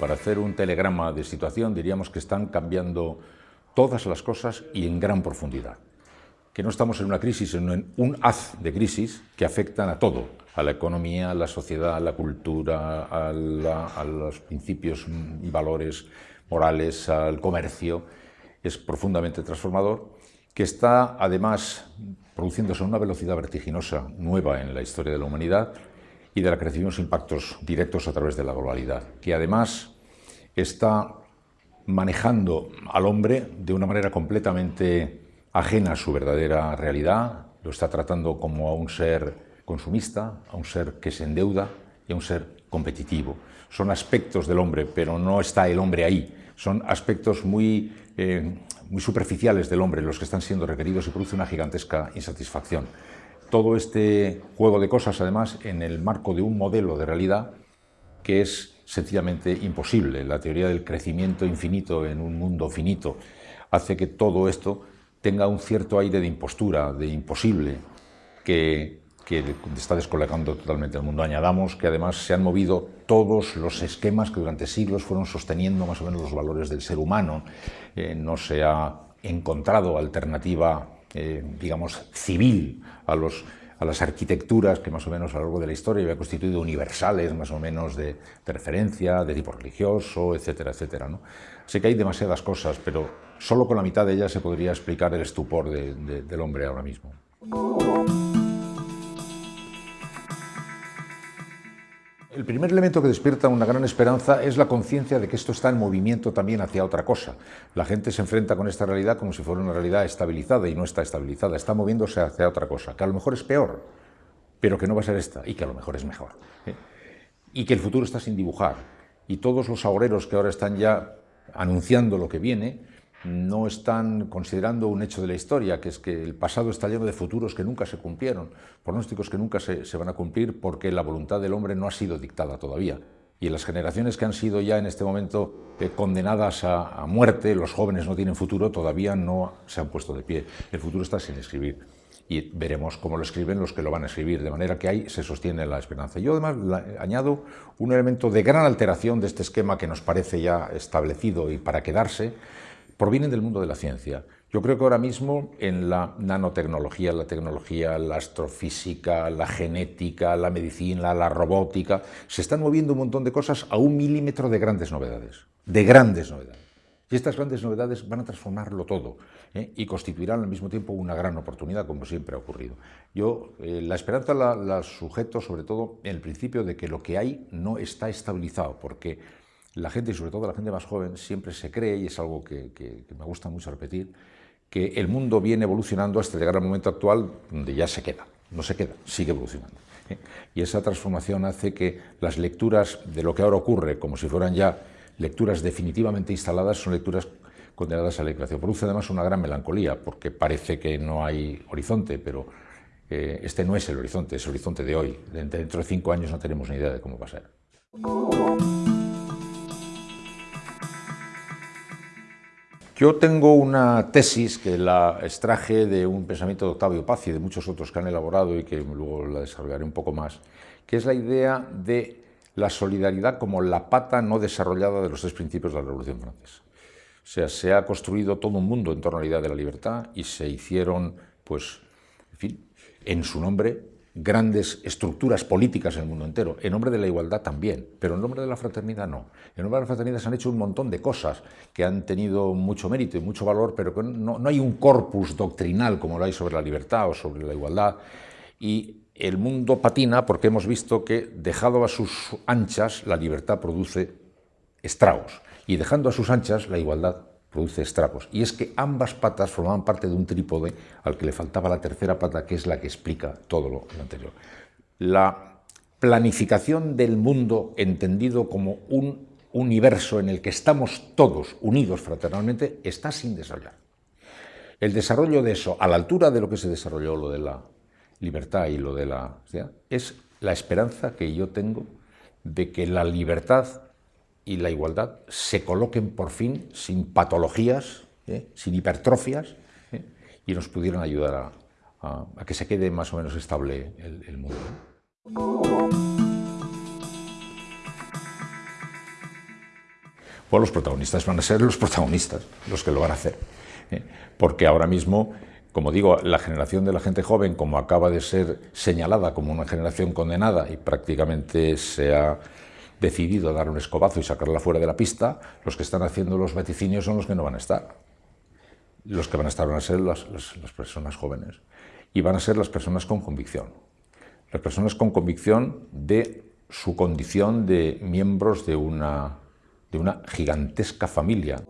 Para hacer un telegrama de situación diríamos que están cambiando todas las cosas y en gran profundidad. Que no estamos en una crisis, sino en un haz de crisis que afectan a todo, a la economía, a la sociedad, a la cultura, a, los principios valores morales, al comercio. Es profundamente transformador, que está además produciéndose a una velocidad vertiginosa nueva en la historia de la humanidad y de la que recibimos impactos directos a través de la globalidad, que además está manejando al hombre de una manera completamente ajena a su verdadera realidad, lo está tratando como a un ser consumista, a un ser que se endeuda y a un ser competitivo. Son aspectos del hombre, pero no está el hombre ahí. Son aspectos muy, eh, muy superficiales del hombre los que están siendo requeridos y produce una gigantesca insatisfacción todo este juego de cosas, además, en el marco de un modelo de realidad que es sencillamente imposible. La teoría del crecimiento infinito en un mundo finito hace que todo esto tenga un cierto aire de impostura, de imposible, que, que está descolocando totalmente el mundo. Añadamos que además se han movido todos los esquemas que durante siglos fueron sosteniendo más o menos los valores del ser humano. Eh, no se ha encontrado alternativa eh, digamos, civil a, los, a las arquitecturas que más o menos a lo largo de la historia había constituido universales, más o menos de, referencia, de tipo religioso, etcétera, etcétera. ¿no? Sé que hay demasiadas cosas, pero solo con la mitad de ellas se podría explicar el estupor del hombre ahora mismo. El primer elemento que despierta una gran esperanza es la conciencia de que esto está en movimiento también hacia otra cosa. La gente se enfrenta con esta realidad como si fuera una realidad estabilizada y no está estabilizada, está moviéndose hacia otra cosa, que a lo mejor es peor, pero que no va a ser esta y que a lo mejor es mejor. ¿eh? Y que el futuro está sin dibujar. Y todos los agoreros que ahora están ya anunciando lo que viene, no están considerando un hecho de la historia, que es que el pasado está lleno de futuros que nunca se cumplieron, pronósticos que nunca se, van a cumplir porque la voluntad del hombre no ha sido dictada todavía. Y las generaciones que han sido ya en este momento eh, condenadas a, muerte, los jóvenes no tienen futuro, todavía no se han puesto de pie. El futuro está sin escribir y veremos cómo lo escriben los que lo van a escribir, de manera que ahí se sostiene la esperanza. Yo además añado un elemento de gran alteración de este esquema que nos parece ya establecido y para quedarse, provienen del mundo de la ciencia. Yo creo que ahora mismo en la nanotecnología, la tecnología, la astrofísica, la genética, la medicina, la robótica, se están moviendo un montón de cosas a un milímetro de grandes novedades, de grandes novedades. Y estas grandes novedades van a transformarlo todo ¿eh? y constituirán al mismo tiempo una gran oportunidad, como siempre ha ocurrido. Yo eh, la esperanza la, la sujeto sobre todo en el principio de que lo que hay no está estabilizado, porque la gente, y sobre todo la gente más joven, siempre se cree, y es algo que, me gusta mucho repetir, que el mundo viene evolucionando hasta llegar al momento actual donde ya se queda, no se queda, sigue evolucionando. ¿eh? Y esa transformación hace que las lecturas de lo que ahora ocurre, como si fueran ya lecturas definitivamente instaladas, son lecturas condenadas a la creación. Produce además una gran melancolía, porque parece que no hay horizonte, pero eh, este no es el horizonte, es el horizonte de hoy. Dentro de cinco años no tenemos ni idea de cómo va a ser. Yo tengo una tesis que la extraje de un pensamiento de Octavio Paz y de muchos otros que han elaborado y que luego la desarrollaré un poco más, que es la idea de la solidaridad como la pata no desarrollada de los tres principios de la Revolución Francesa. O sea, se ha construido todo un mundo en torno a la idea de la libertad y se hicieron, pues, en fin, en su nombre, grandes estructuras políticas en el mundo entero, en nombre de la igualdad también, pero en nombre de la fraternidad no. En nombre de la fraternidad se han hecho un montón de cosas que han tenido mucho mérito y mucho valor, pero que no, no hay un corpus doctrinal como lo hay sobre la libertad o sobre la igualdad. Y el mundo patina porque hemos visto que, dejado a sus anchas, la libertad produce estragos, y dejando a sus anchas, la igualdad produce estragos. Y es que ambas patas formaban parte de un trípode al que le faltaba la tercera pata, que es la que explica todo lo, anterior. La planificación del mundo entendido como un universo en el que estamos todos unidos fraternalmente está sin desarrollar. El desarrollo de eso, a la altura de lo que se desarrolló lo de la libertad y lo de la... es la esperanza que yo tengo de que la libertad y la igualdad se coloquen por fin sin patologías, ¿eh? sin hipertrofias, ¿eh? y nos pudieran ayudar a, a, a, que se quede más o menos estable el, el mundo. Pues los protagonistas van a ser los protagonistas, los que lo van a hacer. ¿eh? Porque ahora mismo, como digo, la generación de la gente joven, como acaba de ser señalada como una generación condenada y prácticamente se ha decidido dar un escobazo y sacarla fuera de la pista, los que están haciendo los vaticinios son los que no van a estar. Los que van a estar van a ser las, las personas jóvenes y van a ser las personas con convicción. Las personas con convicción de su condición de miembros de una, de una gigantesca familia.